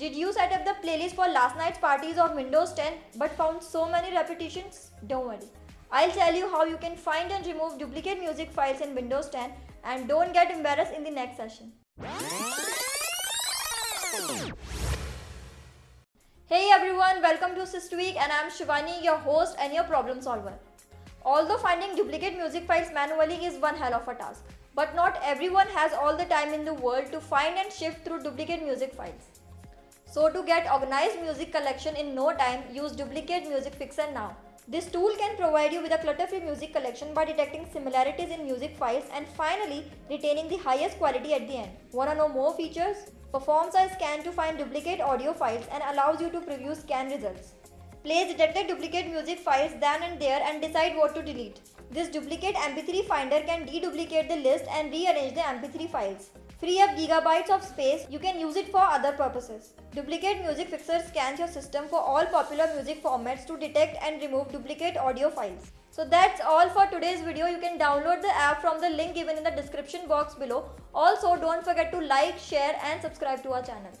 Did you set up the playlist for last night's parties of Windows 10 but found so many repetitions? Don't worry. I'll tell you how you can find and remove duplicate music files in Windows 10 and don't get embarrassed in the next session. Hey everyone, welcome to SysTweak and I'm Shivani, your host and your problem solver. Although finding duplicate music files manually is one hell of a task, but not everyone has all the time in the world to find and shift through duplicate music files. So to get organized music collection in no time, use Duplicate Music Fixer now. This tool can provide you with a clutter-free music collection by detecting similarities in music files and finally retaining the highest quality at the end. Wanna know more features? Performs a scan to find duplicate audio files and allows you to preview scan results. Plays detected duplicate music files then and there and decide what to delete. This duplicate MP3 finder can deduplicate the list and rearrange the MP3 files. Free up gigabytes of space, you can use it for other purposes. Duplicate Music Fixer scans your system for all popular music formats to detect and remove duplicate audio files. So that's all for today's video. You can download the app from the link given in the description box below. Also don't forget to like, share and subscribe to our channel.